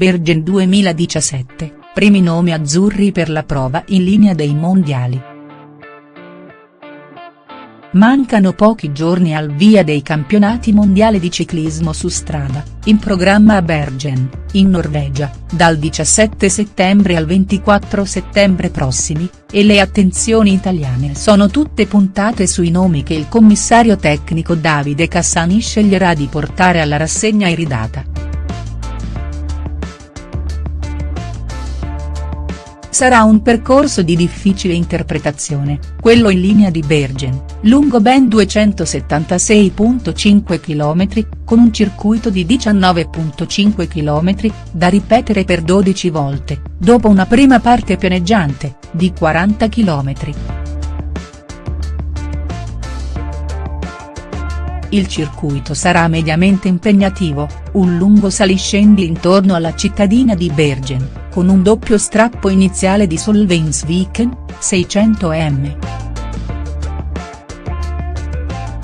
Bergen 2017, primi nomi azzurri per la prova in linea dei mondiali. Mancano pochi giorni al via dei campionati mondiali di ciclismo su strada, in programma a Bergen, in Norvegia, dal 17 settembre al 24 settembre prossimi, e le attenzioni italiane sono tutte puntate sui nomi che il commissario tecnico Davide Cassani sceglierà di portare alla rassegna iridata. Sarà un percorso di difficile interpretazione, quello in linea di Bergen, lungo ben 276.5 km, con un circuito di 19.5 km, da ripetere per 12 volte, dopo una prima parte pianeggiante, di 40 km. Il circuito sarà mediamente impegnativo, un lungo saliscendi intorno alla cittadina di Bergen con un doppio strappo iniziale di Solvensviken, 600 m.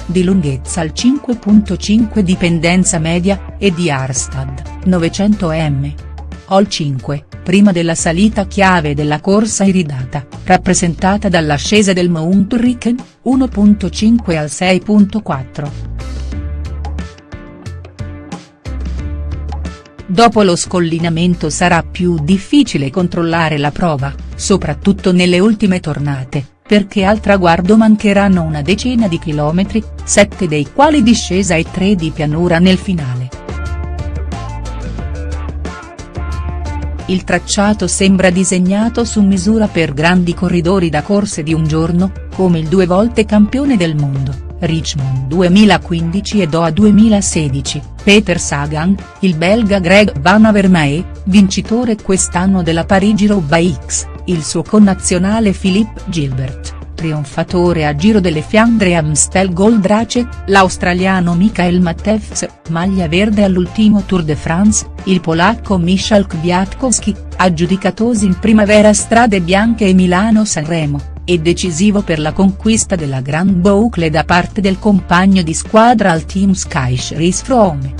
Di lunghezza al 5.5 di pendenza media, e di Arstad, 900 m. Ol 5, prima della salita chiave della corsa iridata, rappresentata dall'ascesa del Mount Riken, 1.5 al 6.4. Dopo lo scollinamento sarà più difficile controllare la prova, soprattutto nelle ultime tornate, perché al traguardo mancheranno una decina di chilometri, sette dei quali discesa e tre di pianura nel finale. Il tracciato sembra disegnato su misura per grandi corridori da corse di un giorno, come il due volte campione del mondo. Richmond 2015 e Doha 2016, Peter Sagan, il belga Greg Van Avermaet, vincitore quest'anno della Parigi-Roubaix, il suo connazionale Philippe Gilbert, trionfatore a Giro delle Fiandre Amstel Gold Race, l'australiano Michael Matevz, maglia verde all'ultimo Tour de France, il polacco Michal Kwiatkowski, aggiudicatosi in primavera strade bianche e Milano-Sanremo e decisivo per la conquista della Grand Boucle da parte del compagno di squadra al team Sky Chris Froome.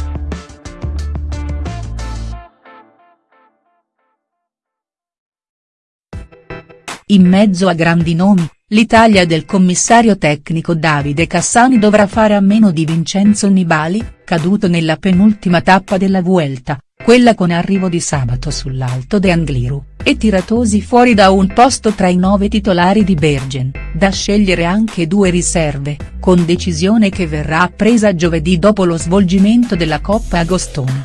In mezzo a grandi nomi, l'Italia del commissario tecnico Davide Cassani dovrà fare a meno di Vincenzo Nibali, caduto nella penultima tappa della Vuelta, quella con arrivo di sabato sull'Alto de Angliru e tiratosi fuori da un posto tra i nove titolari di Bergen, da scegliere anche due riserve, con decisione che verrà presa giovedì dopo lo svolgimento della Coppa Agostoni.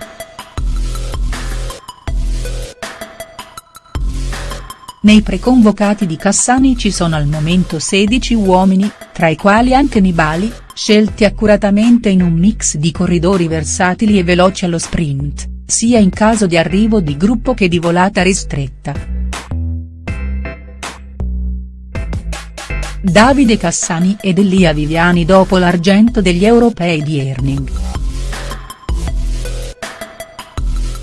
Nei preconvocati di Cassani ci sono al momento 16 uomini, tra i quali anche Nibali, scelti accuratamente in un mix di corridori versatili e veloci allo sprint sia in caso di arrivo di gruppo che di volata ristretta. Davide Cassani ed Elia Viviani dopo l'argento degli europei di Erning.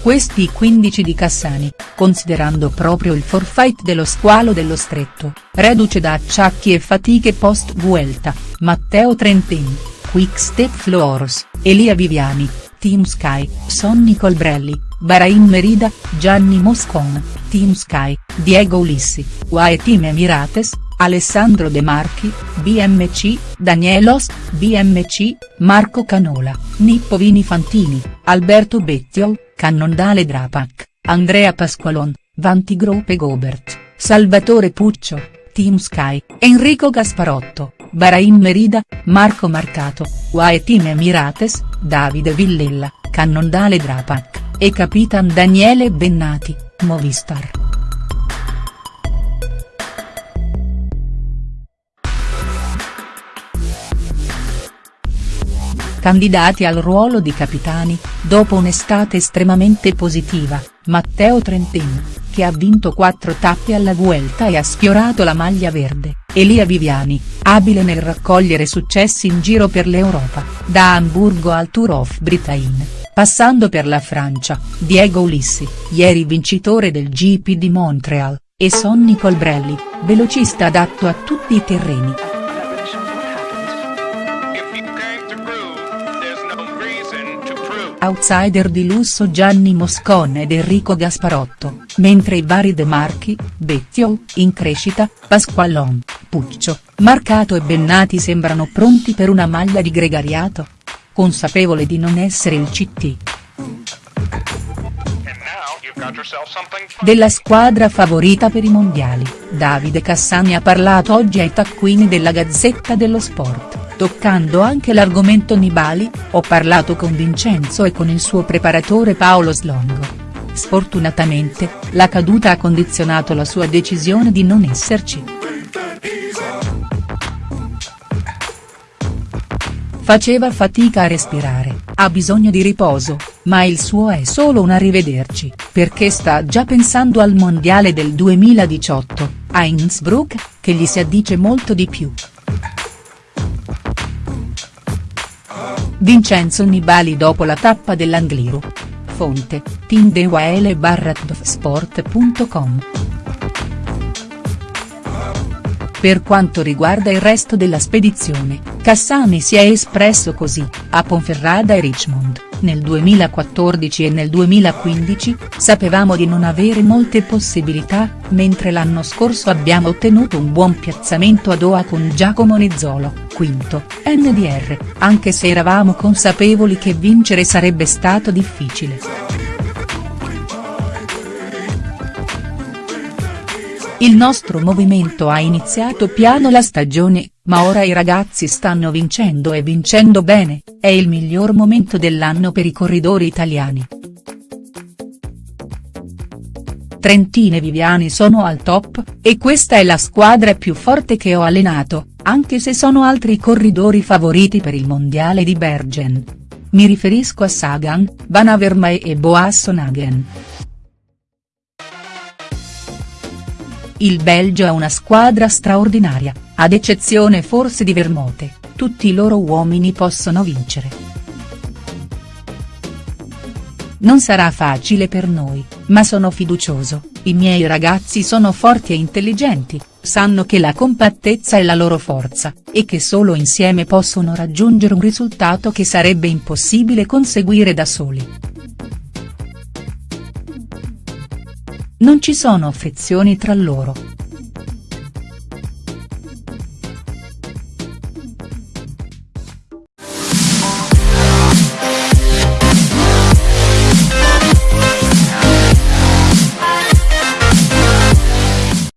Questi 15 di Cassani, considerando proprio il forfait dello squalo dello stretto, reduce da acciacchi e fatiche post-Vuelta, Matteo Trentin, Quick Step Floors, Elia Viviani, Team Sky, Sonny Colbrelli, Bahrain Merida, Gianni Moscon, Team Sky, Diego Ulissi, UAE Team Emirates, Alessandro De Marchi, BMC, Danielos, BMC, Marco Canola, Nippo Vini Fantini, Alberto Bettiol, Cannondale Drapac, Andrea Pasqualon, Vanti Grope Gobert, Salvatore Puccio, Team Sky, Enrico Gasparotto, Bahrain Merida, Marco Marcato, Team Emirates, Davide Villella, Cannondale Drapac, e Capitan Daniele Bennati, Movistar. Candidati al ruolo di capitani, dopo un'estate estremamente positiva, Matteo Trentin, che ha vinto quattro tappe alla Vuelta e ha sfiorato la maglia verde, Elia Viviani, abile nel raccogliere successi in giro per l'Europa, da Amburgo al Tour of Britain, passando per la Francia, Diego Ulissi, ieri vincitore del GP di Montreal, e Sonny Colbrelli, velocista adatto a tutti i terreni. outsider di lusso Gianni Moscon ed Enrico Gasparotto, mentre i vari De Marchi, Bettio, in crescita, Pasqualon, Puccio, Marcato e Bennati sembrano pronti per una maglia di gregariato? Consapevole di non essere il CT. Della squadra favorita per i mondiali, Davide Cassani ha parlato oggi ai taccuini della Gazzetta dello Sport, toccando anche l'argomento Nibali, ho parlato con Vincenzo e con il suo preparatore Paolo Slongo. Sfortunatamente, la caduta ha condizionato la sua decisione di non esserci. Faceva fatica a respirare, ha bisogno di riposo, ma il suo è solo un arrivederci, perché sta già pensando al mondiale del 2018, a Innsbruck, che gli si addice molto di più. Vincenzo Nibali dopo la tappa dell'Angliru. Fonte, Team Per quanto riguarda il resto della spedizione, Cassani si è espresso così, a Ponferrada e Richmond, nel 2014 e nel 2015, sapevamo di non avere molte possibilità, mentre l'anno scorso abbiamo ottenuto un buon piazzamento a Doha con Giacomo Nizzolo, quinto, NDR, anche se eravamo consapevoli che vincere sarebbe stato difficile. Il nostro movimento ha iniziato piano la stagione, ma ora i ragazzi stanno vincendo e vincendo bene, è il miglior momento dell'anno per i corridori italiani. Trentine e Viviani sono al top, e questa è la squadra più forte che ho allenato, anche se sono altri corridori favoriti per il mondiale di Bergen. Mi riferisco a Sagan, Van Avermaet e Boasson Hagen. Il Belgio è una squadra straordinaria, ad eccezione forse di Vermote, tutti i loro uomini possono vincere. Non sarà facile per noi, ma sono fiducioso, i miei ragazzi sono forti e intelligenti, sanno che la compattezza è la loro forza, e che solo insieme possono raggiungere un risultato che sarebbe impossibile conseguire da soli. Non ci sono frizioni tra loro,